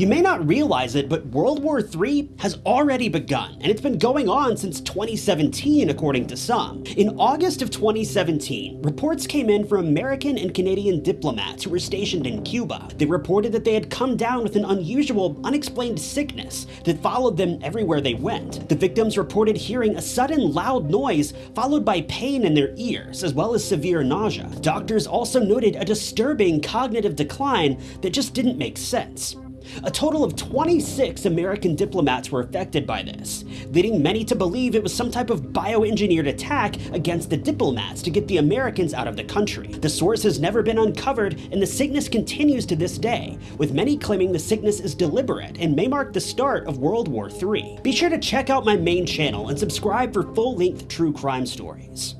You may not realize it, but World War III has already begun, and it's been going on since 2017 according to some. In August of 2017, reports came in from American and Canadian diplomats who were stationed in Cuba. They reported that they had come down with an unusual, unexplained sickness that followed them everywhere they went. The victims reported hearing a sudden loud noise followed by pain in their ears, as well as severe nausea. Doctors also noted a disturbing cognitive decline that just didn't make sense. A total of 26 American diplomats were affected by this, leading many to believe it was some type of bioengineered attack against the diplomats to get the Americans out of the country. The source has never been uncovered, and the sickness continues to this day, with many claiming the sickness is deliberate and may mark the start of World War III. Be sure to check out my main channel and subscribe for full-length true crime stories.